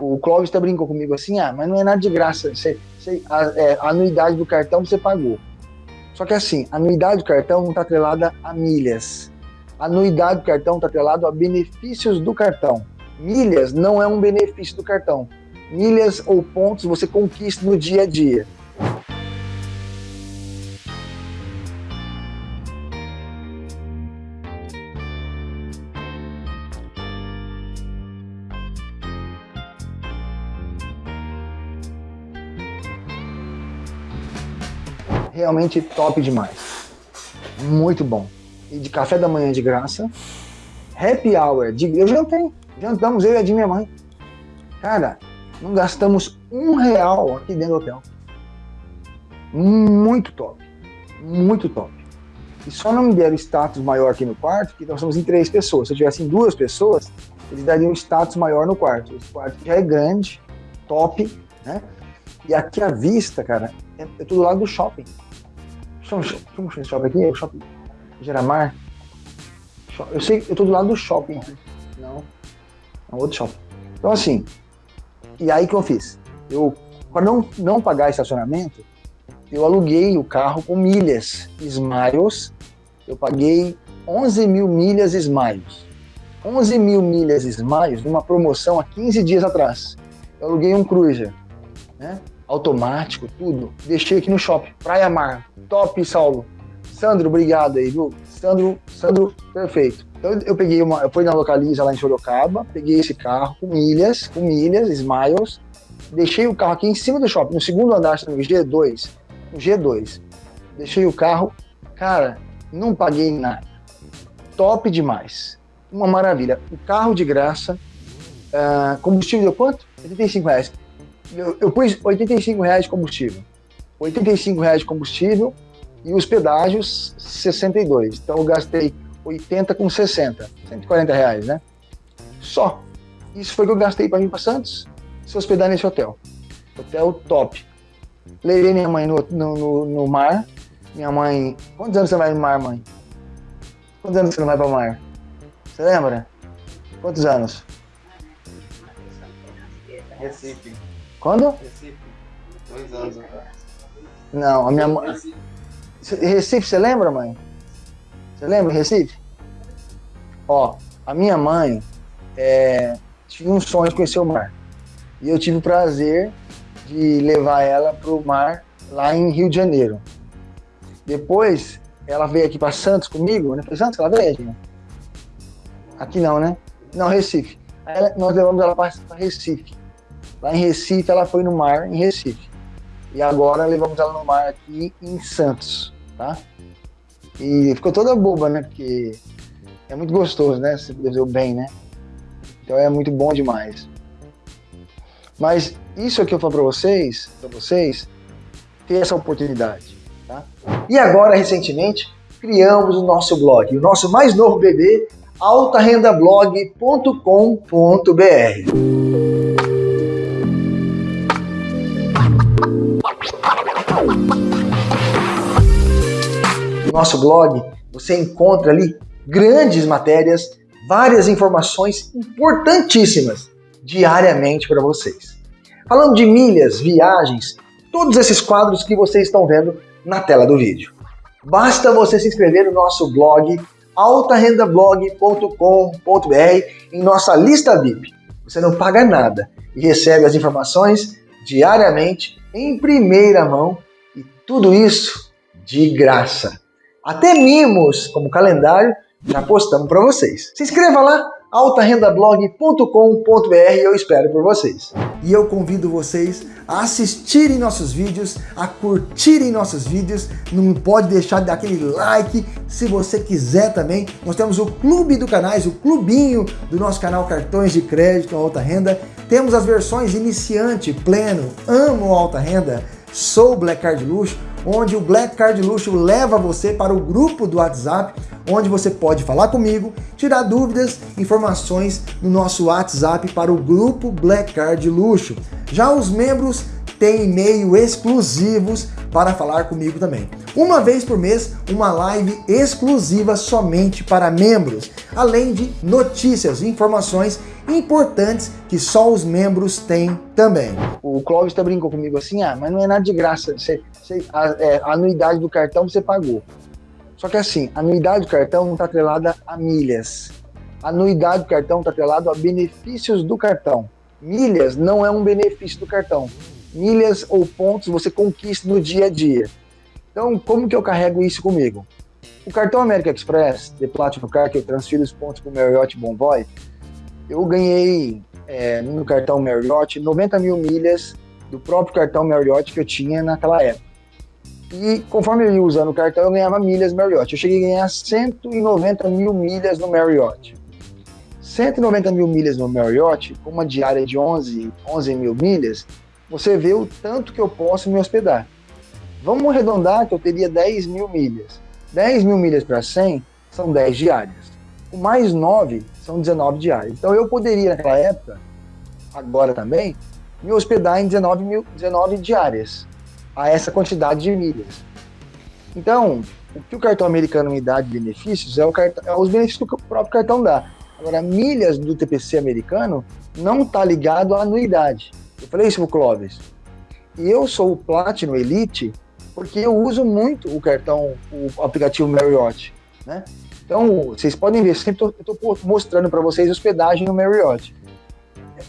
o Clóvis até brincou comigo assim, ah, mas não é nada de graça, você, você, a, é, a anuidade do cartão você pagou. Só que assim, a anuidade do cartão não está atrelada a milhas. A anuidade do cartão está atrelada a benefícios do cartão. Milhas não é um benefício do cartão. Milhas ou pontos você conquista no dia a dia. Realmente top demais. Muito bom. E de café da manhã de graça. Happy hour. De, eu jantei. Jantamos eu e a de minha mãe. Cara, não gastamos um real aqui dentro do hotel. Muito top. Muito top. E só não me deram status maior aqui no quarto, porque nós somos em três pessoas. Se eu tivesse em duas pessoas, eles dariam um status maior no quarto. Esse quarto já é grande, top, né? E aqui a vista, cara, é, é tudo lá do shopping. Chama, chama esse shopping aqui? É o shopping Geramar? Eu sei, eu tô do lado do shopping. Não, é um outro shopping. Então assim, e aí que eu fiz? Eu, para não, não pagar estacionamento, eu aluguei o carro com milhas Smiles. Eu paguei 11 mil milhas Smiles. 11 mil milhas Smiles numa promoção há 15 dias atrás. Eu aluguei um Cruiser, né? Automático, tudo. Deixei aqui no shopping. Praia Mar. Top, Saulo. Sandro, obrigado aí, viu? Sandro, Sandro, perfeito. Então eu peguei uma, eu fui na Localiza lá em Sorocaba, peguei esse carro com milhas, com milhas, Smiles, deixei o carro aqui em cima do shopping, no segundo andar, no G2, no G2. Deixei o carro, cara, não paguei nada. Top demais. Uma maravilha. O carro de graça, uh, combustível deu quanto? 85 reais eu, eu pus 85 reais de combustível. 85 reais de combustível e os pedágios 62. Então eu gastei 80 com 60, 140 reais, né? Só. Isso foi o que eu gastei para vir para Santos, se hospedar nesse hotel. Hotel top. Levei minha mãe no, no, no, no, mar. Minha mãe. Quantos anos você vai no mar, mãe? Quantos anos você não vai para o mar? Você lembra? Quantos anos? Recife. Quando? Recife. Dois anos atrás. Não, a minha mãe. Recife, você lembra, mãe? Você lembra Recife? Ó, a minha mãe é, tinha um sonho de conhecer o mar. E eu tive o prazer de levar ela para o mar lá em Rio de Janeiro. Depois, ela veio aqui para Santos comigo, né? Foi Santos ela veio aqui? Aqui não, né? Não, Recife. Ela, nós levamos ela para Recife. Lá em Recife, ela foi no mar, em Recife. E agora levamos ela no mar aqui em Santos, tá? E ficou toda boba, né? Porque é muito gostoso, né? Você fazer o bem, né? Então é muito bom demais. Mas isso aqui eu falo para vocês, para vocês, ter essa oportunidade, tá? E agora, recentemente, criamos o nosso blog, o nosso mais novo bebê, altarendablog.com.br. No nosso blog você encontra ali grandes matérias, várias informações importantíssimas diariamente para vocês. Falando de milhas, viagens, todos esses quadros que vocês estão vendo na tela do vídeo. Basta você se inscrever no nosso blog altarendablog.com.br em nossa lista VIP. Você não paga nada e recebe as informações diariamente em primeira mão e tudo isso de graça. Até mimos, como calendário, já postamos para vocês. Se inscreva lá, altarendablog.com.br eu espero por vocês. E eu convido vocês a assistirem nossos vídeos, a curtirem nossos vídeos, não pode deixar de dar aquele like, se você quiser também, nós temos o clube do canais, o clubinho do nosso canal Cartões de Crédito Alta Renda, temos as versões iniciante, pleno, amo alta renda, sou Black Card Luxo, onde o Black Card Luxo leva você para o grupo do WhatsApp, onde você pode falar comigo, tirar dúvidas, informações no nosso WhatsApp para o grupo Black Card Luxo. Já os membros têm e-mail exclusivos para falar comigo também. Uma vez por mês, uma live exclusiva somente para membros, além de notícias, informações importantes que só os membros têm também. O Clóvis tá brincou comigo assim, ah, mas não é nada de graça, você, você, a, é, a anuidade do cartão você pagou. Só que assim, a anuidade do cartão não está atrelada a milhas. A anuidade do cartão está atrelada a benefícios do cartão. Milhas não é um benefício do cartão. Milhas ou pontos você conquista no dia a dia. Então, como que eu carrego isso comigo? O cartão American Express, de Platinum Card, que eu transfiro os pontos para o Marriott Bonvoy, eu ganhei é, no cartão Marriott 90 mil milhas do próprio cartão Marriott que eu tinha naquela época. E conforme eu ia usando o cartão, eu ganhava milhas Marriott. Eu cheguei a ganhar 190 mil milhas no Marriott. 190 mil milhas no Marriott, com uma diária de 11, 11 mil milhas, você vê o tanto que eu posso me hospedar. Vamos arredondar que eu teria 10 mil milhas. 10 mil milhas para 100 são 10 diárias. O mais 9 são 19 diárias. Então eu poderia, naquela época, agora também, me hospedar em 19, mil, 19 diárias a essa quantidade de milhas. Então, o que o cartão americano me dá de benefícios é, cartão, é os benefícios que o próprio cartão dá. Agora, milhas do TPC americano não está ligado à anuidade. Eu falei isso pro Clóvis. E eu sou o Platinum Elite porque eu uso muito o cartão, o aplicativo Marriott, né? Então, vocês podem ver, sempre estou mostrando para vocês hospedagem no Marriott.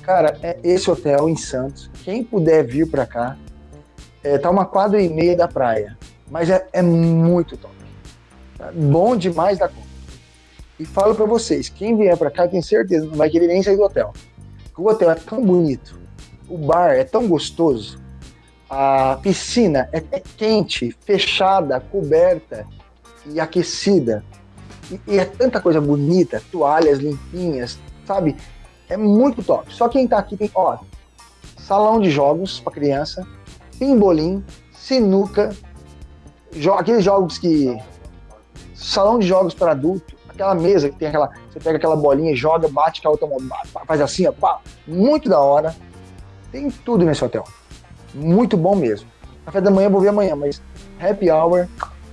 Cara, é esse hotel em Santos. Quem puder vir para cá, é, tá uma quadra e meia da praia, mas é, é muito top. Tá? Bom demais da conta. E falo para vocês, quem vier para cá, tem certeza, não vai querer nem sair do hotel. O hotel é tão bonito, o bar é tão gostoso, a piscina é, é quente, fechada, coberta e aquecida. E, é tanta coisa bonita, toalhas limpinhas, sabe? É muito top. Só quem tá aqui tem, ó, salão de jogos para criança, pimbolim, sinuca, jo aqueles jogos que. Salão de jogos para adulto, aquela mesa que tem aquela. Você pega aquela bolinha, joga, bate com a outra mão, faz assim, ó, pá, muito da hora. Tem tudo nesse hotel. Muito bom mesmo. Café da manhã vou ver amanhã, mas happy hour,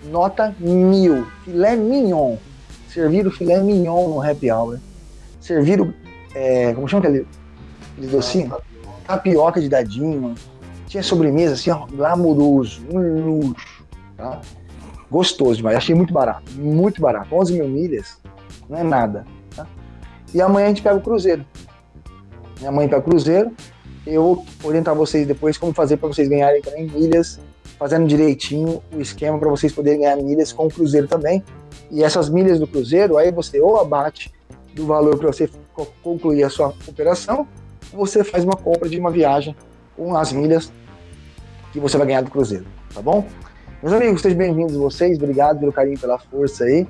nota mil. Filé mignon. Serviram filé mignon no happy hour. Serviram, é, como chama aquele, aquele docinho? Tapioca de dadinho. Tinha sobremesa assim, ó, glamouroso, um luxo, tá? Gostoso demais, achei muito barato, muito barato. 11 mil milhas, não é nada, tá? E amanhã a gente pega o cruzeiro. Amanhã pega o cruzeiro, eu vou orientar vocês depois como fazer para vocês ganharem também milhas, fazendo direitinho o esquema para vocês poderem ganhar milhas com o cruzeiro também. E essas milhas do cruzeiro, aí você ou abate do valor para você concluir a sua operação, ou você faz uma compra de uma viagem com as milhas que você vai ganhar do Cruzeiro, tá bom? Meus amigos, sejam bem-vindos vocês, obrigado pelo carinho, pela força aí.